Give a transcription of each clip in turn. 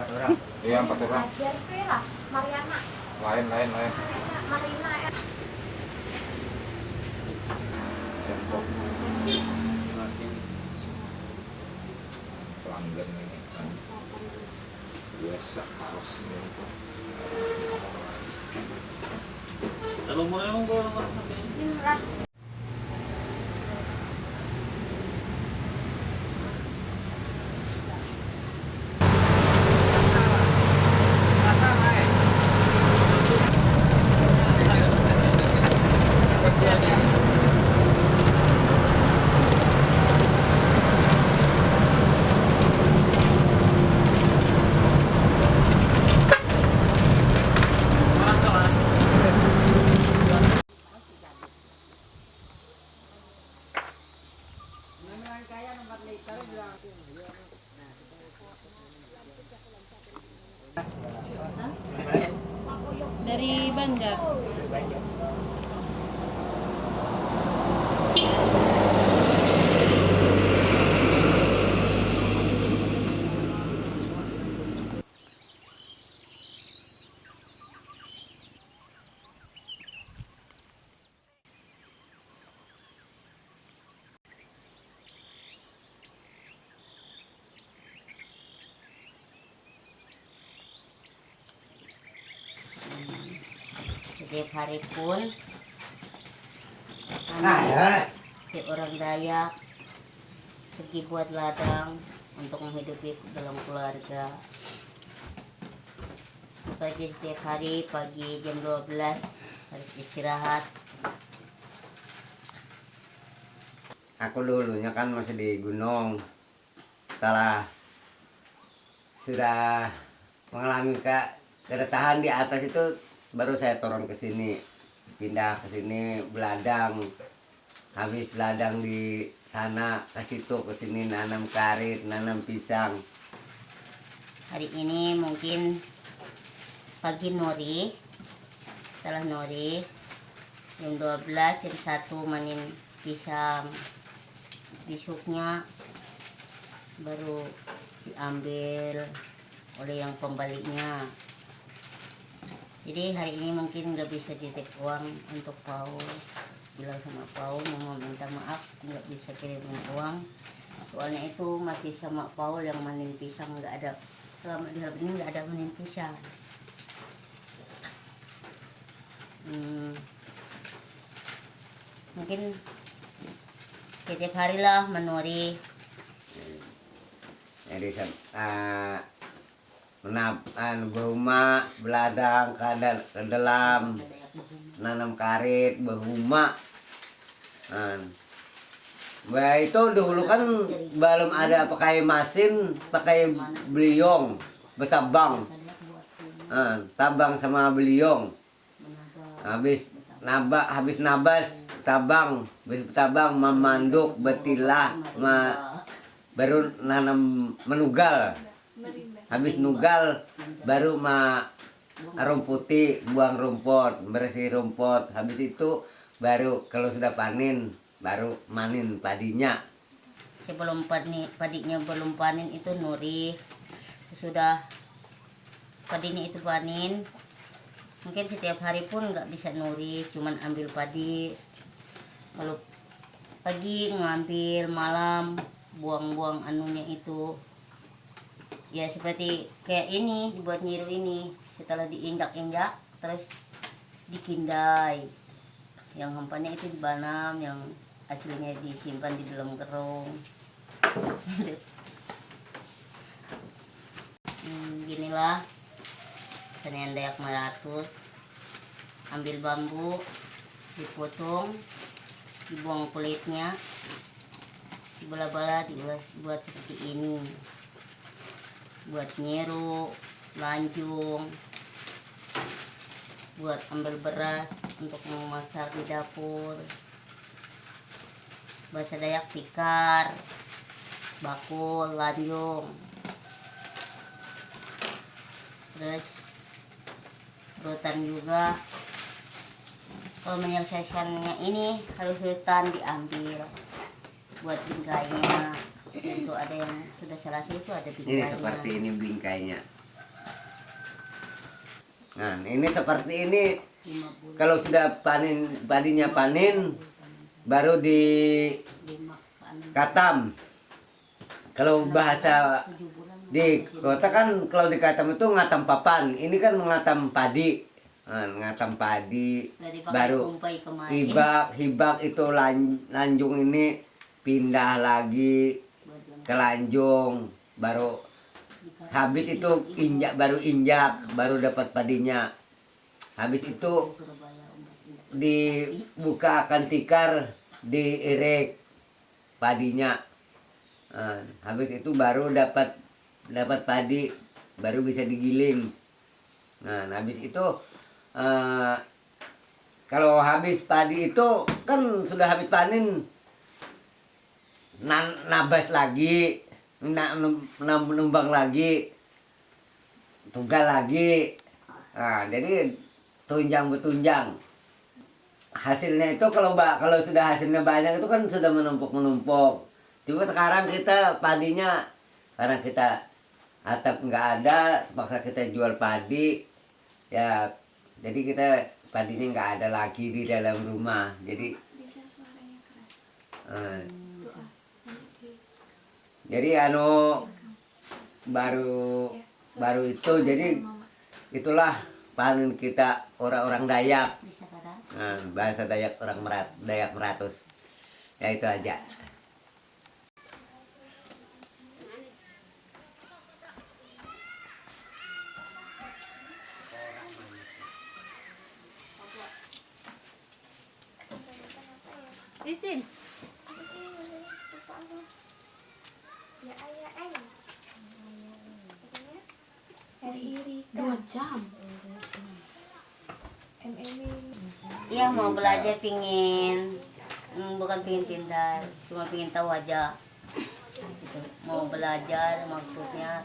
empat orang. Iya empat orang. Ajar Mariana, lain lain lain. Marina ya. pelanggan ini kan. Biasa harus ini Kalau mo emang lah. Dari Banjar. Setiap hari pun nah ya. setiap orang Dayak. Pergi buat ladang untuk menghidupi dalam keluarga. Pagi setiap hari pagi jam 12 harus istirahat. Aku dulunya kan masih di gunung. Setelah sudah mengalami ke keretahan di atas itu baru saya turun ke sini pindah ke sini beladang. Habis beladang di sana ke situ ke sini nanam karet nanam pisang. Hari ini mungkin pagi nori setelah nori jam 12 jam 1 manin pisang. Besoknya baru diambil oleh yang pembaliknya jadi hari ini mungkin nggak bisa ditik uang untuk Paul. Bilang sama Paul mau minta maaf nggak bisa kirimin uang. Soalnya itu masih sama Paul yang manin pisang nggak ada selama di hari ini nggak ada manin pisang. Hmm, mungkin setiap hari lah menuri. Jadi uh, menap anu, berumah beladang ke, dal- ke dalam nanam karet berumah Nah, Bah, itu dulu kan belum ada pakai mesin, pakai beliong, bertabang. Nah, tabang sama beliong. Habis nabak, habis nabas, tabang, habis tabang memanduk, betilah, ma, baru nanam menugal. Habis nugal baru ma rumputi, buang rumput, bersih rumput. Habis itu baru kalau sudah panen baru manin padinya. sebelum pani, padinya belum panen itu nuri sudah padinya itu panen mungkin setiap hari pun nggak bisa nuri cuman ambil padi kalau pagi ngambil malam buang-buang anunya itu ya seperti kayak ini dibuat nyiru ini. Setelah diinjak-injak terus dikindai. Yang hampanya itu dibanam yang aslinya disimpan di dalam kerung hmm, ginilah. Senian dayak meratus. Ambil bambu dipotong dibuang kulitnya. Dibelah-belah dibuat buat seperti ini buat nyeru lanjung buat ambil beras untuk memasak di dapur bahasa Dayak tikar bakul lanjung. Terus rotan juga. Kalau menyelesaikannya ini harus rotan diambil buat bingkainya itu ada yang sudah selesai itu ada Ini seperti ini bingkainya. Nah, ini seperti ini kalau sudah panen padinya panen baru di katam. Kalau bahasa di kota kan kalau di katam itu ngatam papan. Ini kan mengatam padi. Nah, ngatam padi pakai baru hibak hibak itu lan- lanjung ini pindah lagi ke lanjung baru habis itu injak baru injak baru dapat padinya. Habis itu dibuka akan tikar diirik padinya. Nah, habis itu baru dapat dapat padi baru bisa digiling. Nah habis itu eh, kalau habis padi itu kan sudah habis panen nabas lagi na- num- num- numbang lagi tunggal lagi. Nah, jadi tunjang betunjang hasilnya itu kalau kalau sudah hasilnya banyak itu kan sudah menumpuk menumpuk cuma sekarang kita padinya karena kita atap nggak ada maksa kita jual padi. Ya jadi kita padinya nggak ada lagi di dalam rumah. Jadi eh, jadi anu baru baru itu jadi itulah panen kita orang-orang Dayak Nah, bahasa Dayak orang Merat, Dayak Meratus. Ya itu aja. Isin. Apa sih namanya? Lupa aku. Ya ayah eng. Katanya Hari Irika. Dua jam. MM Iya mau belajar pingin hmm, bukan pingin pintar cuma pingin tahu aja. Gitu. mau belajar maksudnya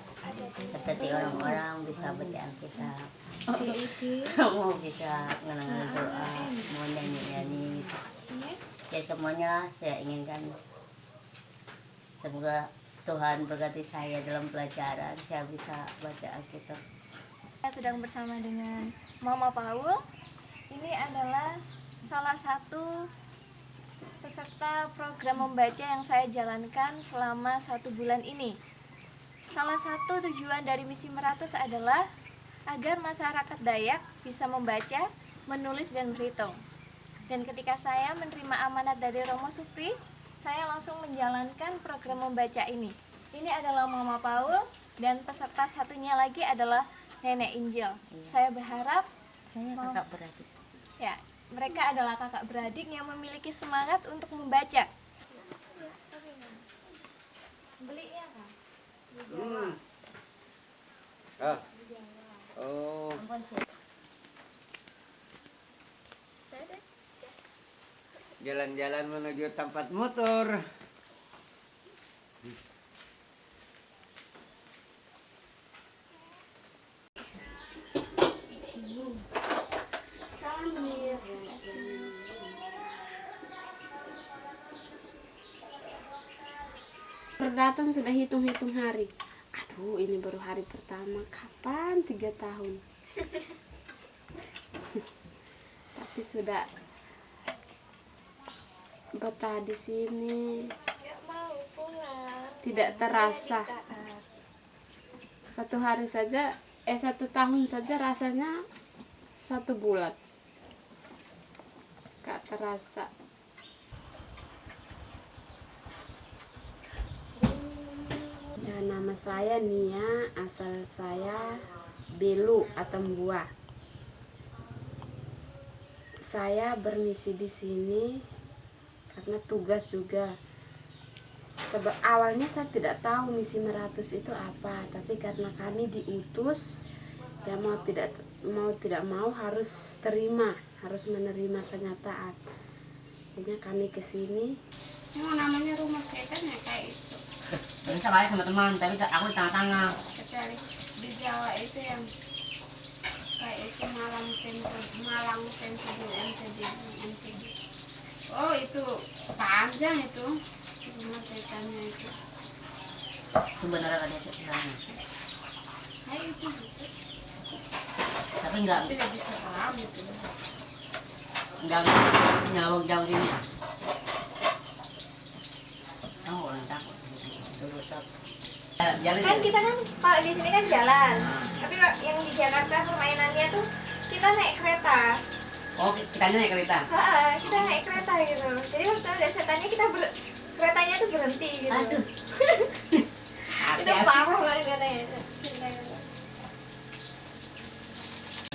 seperti orang-orang bisa baca Alkitab mau bisa ngenangin doa mau nyanyi-nyanyi. Ya semuanya saya inginkan. Semoga Tuhan berkati saya dalam pelajaran saya bisa baca Alkitab Saya sedang bersama dengan Mama Paul. Ini adalah salah satu peserta program membaca yang saya jalankan selama satu bulan ini. Salah satu tujuan dari misi Meratus adalah agar masyarakat Dayak bisa membaca, menulis, dan berhitung. Dan ketika saya menerima amanat dari Romo Supri, saya langsung menjalankan program membaca ini. Ini adalah Mama Paul dan peserta satunya lagi adalah Nenek Injil. Saya berharap saya Mau. kakak beradik ya mereka adalah kakak beradik yang memiliki semangat untuk membaca. Belinya kan? Ah. Oh, Ampun, saya- jalan-jalan menuju tempat motor. Perdatang sudah hitung-hitung hari. Aduh, ini baru hari pertama. Kapan? Tiga tahun. Tapi sudah betah di sini. Tidak terasa. Satu hari saja, eh satu tahun saja rasanya satu bulan. Gak terasa. Nama saya Nia, asal saya Belu atau Buah. Saya bermisi di sini karena tugas juga. Sebab awalnya saya tidak tahu misi meratus itu apa, tapi karena kami diutus, ya mau tidak mau tidak mau harus terima, harus menerima kenyataan. Akhirnya kami ke sini. Oh, namanya rumah setan ya kayak itu. Bisa kali sama teman tapi aku di tengah-tengah kecuali di Jawa itu yang kayak itu Malang Tempo Malang Tempo MTD MTD oh itu panjang itu. Rumah setannya itu. Itu beneran ada sebenarnya Hai itu tapi tapi enggak tidak bisa paham gitu enggak nyawang jauh ini kamu orang takut terus jalan kan kita kan kalau di sini kan jalan. Nah. tapi yang di Jakarta permainannya tuh kita naik kereta. Oh kita naik kereta? Ha, kita naik kereta gitu. Jadi waktu ada setannya kita ber keretanya tuh berhenti gitu. Aduh. Itu parah banget katanya.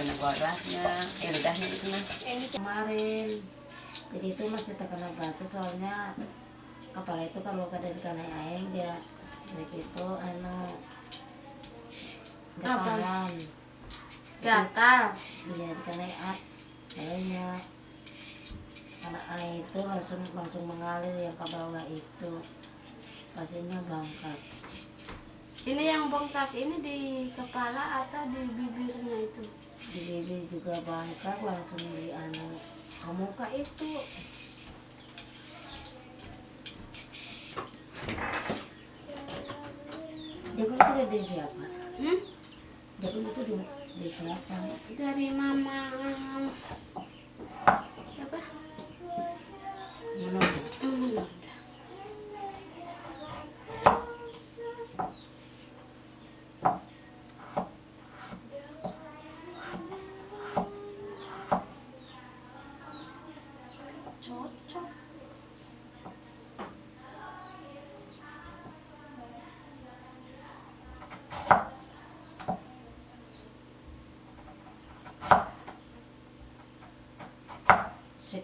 Kena kuadratnya eh itu nah di kemarin. Jadi itu masih terkena batu soalnya kepala itu kalau kada kena air dia begitu anu gapalan gatal. Dia dikena air airnya karena air itu langsung langsung mengalir yang ke bawah itu. Pasiennya bangkat ini yang bengkak ini di kepala atau di bibirnya itu? Di bibir juga bangkat langsung di anu ke muka itu jagung itu dari siapa? hmm? jagung itu dari, siapa? dari mama siapa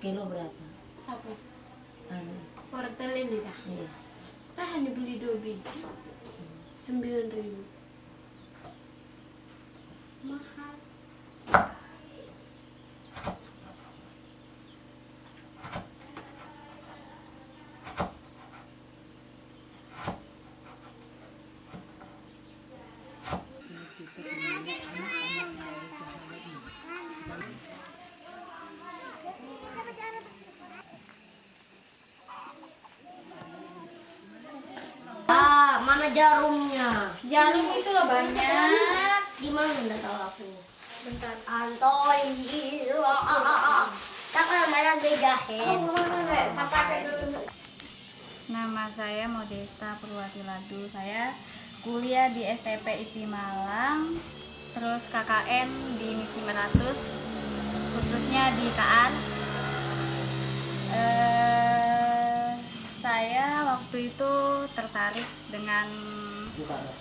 sekilo berapa? apa Anu, wortel ini kah iya. saya hanya beli dua biji sembilan ribu mahal Ah, mana jarumnya? jarum itu loh banyak Gimana enggak tahu aku? bentar Antoy. Tak pernah mana dulu Nama saya Modesta Purwati Ladu. Saya kuliah di STP IPI Malang, terus KKN di Misi Meratus, khususnya di KAN. Eh, saya waktu itu tertarik dengan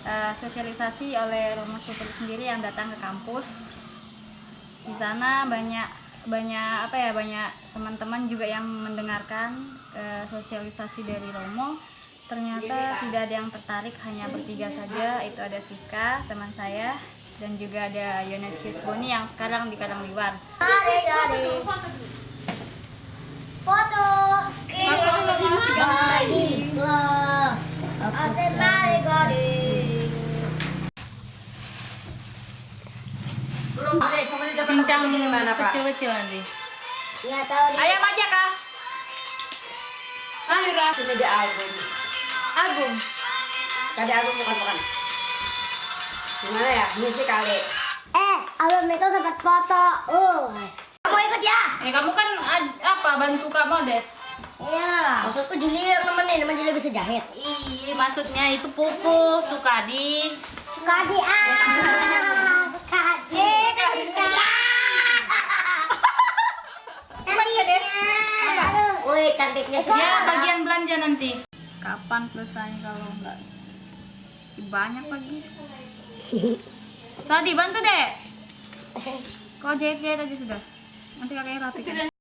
eh, sosialisasi oleh Romo Supri sendiri yang datang ke kampus. Di sana banyak banyak apa ya banyak teman-teman juga yang mendengarkan eh, sosialisasi dari Romo. Ternyata tidak ada yang tertarik hanya bertiga saja. Itu ada Siska teman saya dan juga ada Yonesius Boni yang sekarang di Karangliwar. Foto. Bincang di mana Pak? Kecil-kecil nanti. Ayam aja kah? Sayura. Ini dia Agung. Agung. tadi aku bukan bukan gimana ya misi kali Eh, abang itu dapat foto. Uh. Kamu ikut ya? Eh kamu kan apa bantu Kak Modes? Iya. Maksudku Juli yang nemenin, emang Juli bisa jahit. Iya, maksudnya itu pupu, Sukadi. Kadi ah. Kadi. Kadi. Cantiknya. Wih, cantiknya sih. Ya, bagian belanja nanti. Kapan selesainya kalau enggak? Si banyak lagi. Sadi, bantu deh. Kau jahit-jahit aja sudah. Nanti kakaknya rapikan.